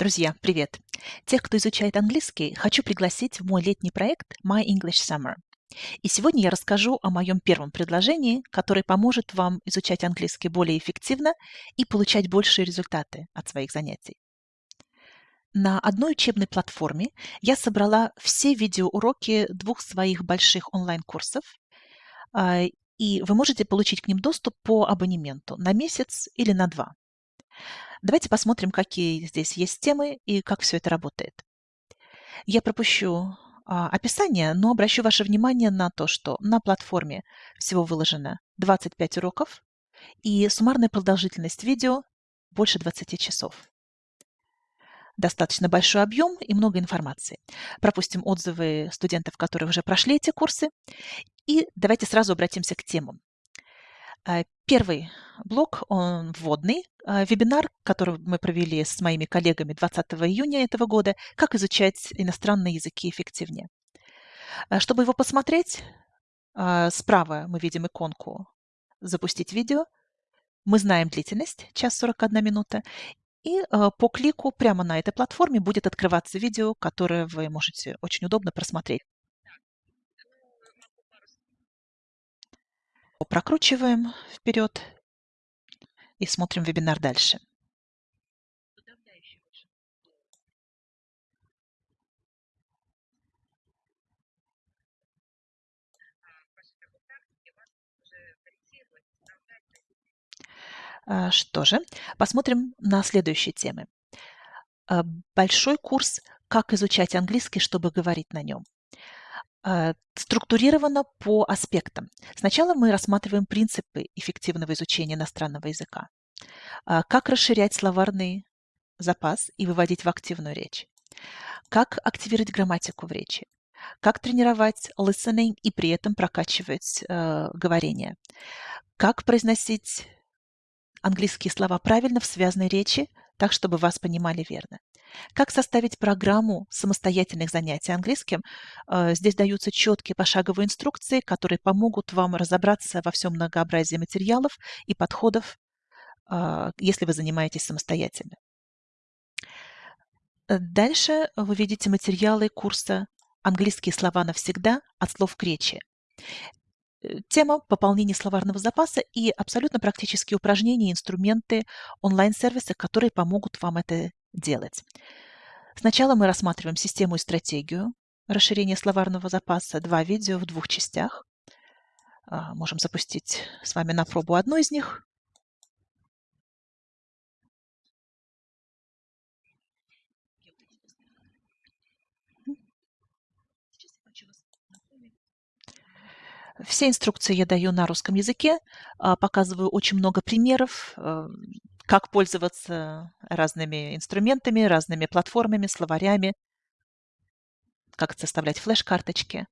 Друзья, привет! Тех, кто изучает английский, хочу пригласить в мой летний проект My English Summer. И сегодня я расскажу о моем первом предложении, которое поможет вам изучать английский более эффективно и получать большие результаты от своих занятий. На одной учебной платформе я собрала все видеоуроки двух своих больших онлайн-курсов, а, и вы можете получить к ним доступ по абонементу на месяц или на два. Давайте посмотрим, какие здесь есть темы и как все это работает. Я пропущу а, описание, но обращу ваше внимание на то, что на платформе всего выложено 25 уроков и суммарная продолжительность видео больше 20 часов. Достаточно большой объем и много информации. Пропустим отзывы студентов, которые уже прошли эти курсы. И давайте сразу обратимся к темам. А, первый блок, он вводный, а, вебинар, который мы провели с моими коллегами 20 июня этого года, как изучать иностранные языки эффективнее. А, чтобы его посмотреть, справа мы видим иконку «Запустить видео». Мы знаем длительность, час 41 минута, и по клику прямо на этой платформе будет открываться видео, которое вы можете очень удобно просмотреть. Прокручиваем вперед и смотрим вебинар дальше. А, что же, посмотрим на следующие темы. А, большой курс «Как изучать английский, чтобы говорить на нем». А, структурировано по аспектам. Сначала мы рассматриваем принципы эффективного изучения иностранного языка. А, как расширять словарный запас и выводить в активную речь. Как активировать грамматику в речи. Как тренировать listening и при этом прокачивать э, говорение. Как произносить английские слова правильно в связанной речи, так, чтобы вас понимали верно. Как составить программу самостоятельных занятий английским? Э, здесь даются четкие пошаговые инструкции, которые помогут вам разобраться во всем многообразии материалов и подходов, э, если вы занимаетесь самостоятельно. Э, дальше вы видите материалы курса «Английские слова навсегда. От слов к речи». Тема пополнения словарного запаса и абсолютно практические упражнения, инструменты, онлайн-сервисы, которые помогут вам это делать. Сначала мы рассматриваем систему и стратегию расширения словарного запаса. Два видео в двух частях. А, можем запустить с вами на пробу одну из них. Все инструкции я даю на русском языке, а, показываю очень много примеров, э, как пользоваться разными инструментами, разными платформами, словарями, как составлять флеш-карточки.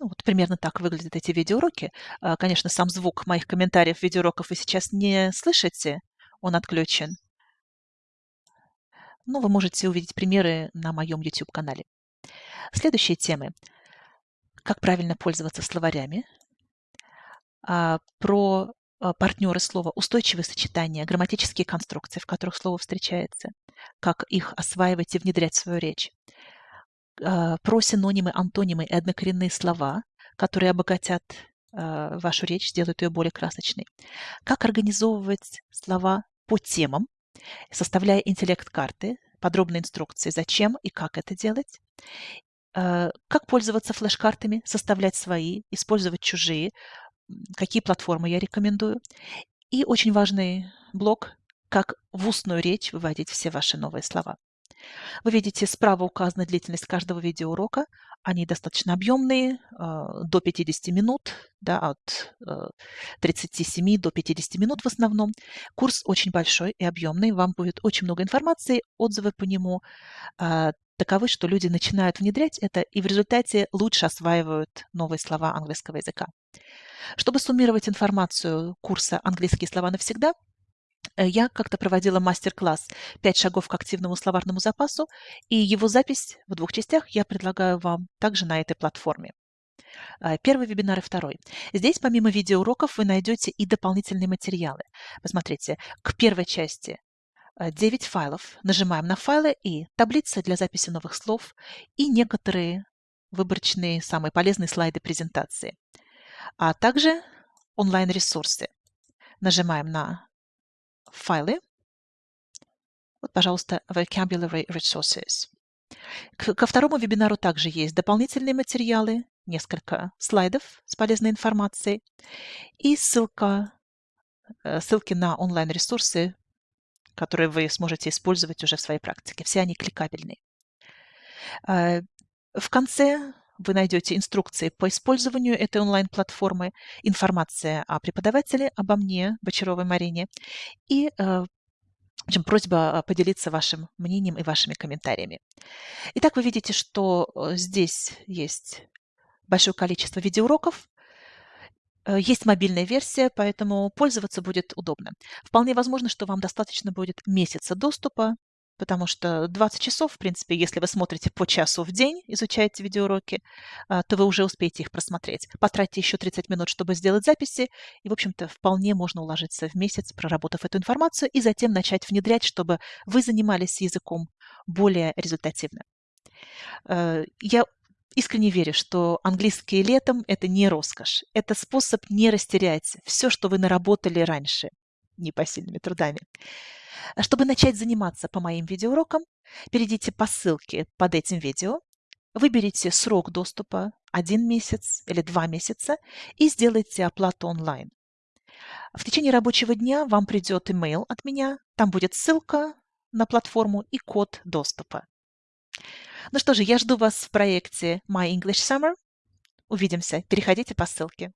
Ну, вот примерно так выглядят эти видеоуроки. А, конечно, сам звук моих комментариев видеоуроков вы сейчас не слышите, он отключен но вы можете увидеть примеры на моем YouTube-канале. Следующие темы. Как правильно пользоваться словарями, а, про а, партнеры слова, устойчивые сочетания, грамматические конструкции, в которых слово встречается, как их осваивать и внедрять в свою речь, а, про синонимы, антонимы и однокоренные слова, которые обогатят вашу речь, сделают ее более красочной, как организовывать слова по темам, составляя интеллект-карты, подробные инструкции, зачем и как это делать, э, как пользоваться флеш-картами, составлять свои, использовать чужие, какие платформы я рекомендую. И очень важный блок, как в устную речь выводить все ваши новые слова. Вы видите, справа указана длительность каждого видеоурока. Они достаточно объемные, а, до 50 минут, да, от 37 э, до 50 минут в основном. Курс очень большой и объемный, вам будет очень много информации, отзывы по нему а, таковы, что люди начинают внедрять это и в результате лучше осваивают новые слова английского языка. Чтобы суммировать информацию курса «Английские слова навсегда», я как-то проводила мастер-класс «Пять шагов к активному словарному запасу», и его запись в двух частях я предлагаю вам также на этой платформе. Э, первый вебинар и второй. Здесь помимо видеоуроков вы найдете и дополнительные материалы. Посмотрите, к первой части 9 файлов. Нажимаем на файлы и таблица для записи новых слов и некоторые выборочные самые полезные слайды презентации. А также онлайн-ресурсы. Нажимаем на файлы. Вот, пожалуйста, Vocabulary Resources. ко второму вебинару также есть дополнительные материалы, несколько слайдов с полезной информацией и ссылка, э, ссылки на онлайн-ресурсы, которые вы сможете использовать уже в своей практике. Все они кликабельные. Э, в конце вы найдете инструкции по использованию этой онлайн-платформы, информация о преподавателе, обо мне, Бочаровой Марине, и э, в общем, просьба поделиться вашим мнением и вашими комментариями. Итак, вы видите, что э, здесь есть большое количество видеоуроков, э, есть мобильная версия, поэтому пользоваться будет удобно. Вполне возможно, что вам достаточно будет месяца доступа потому что 20 часов, в принципе, если вы смотрите по часу в день, изучаете видеоуроки, а, то вы уже успеете их просмотреть. Потратьте еще 30 минут, чтобы сделать записи, и, в общем-то, вполне можно уложиться в месяц, проработав эту информацию, и затем начать внедрять, чтобы вы занимались языком более результативно. Э, я искренне верю, что английский летом – это не роскошь. Это способ не растерять все, что вы наработали раньше непосильными трудами. Чтобы начать заниматься по моим видеоурокам, перейдите по ссылке под этим видео, выберите срок доступа – один месяц или два месяца и сделайте оплату онлайн. В течение рабочего дня вам придет email от меня, там будет ссылка на платформу и код доступа. Ну что же, я жду вас в проекте My English Summer. Увидимся. Переходите по ссылке.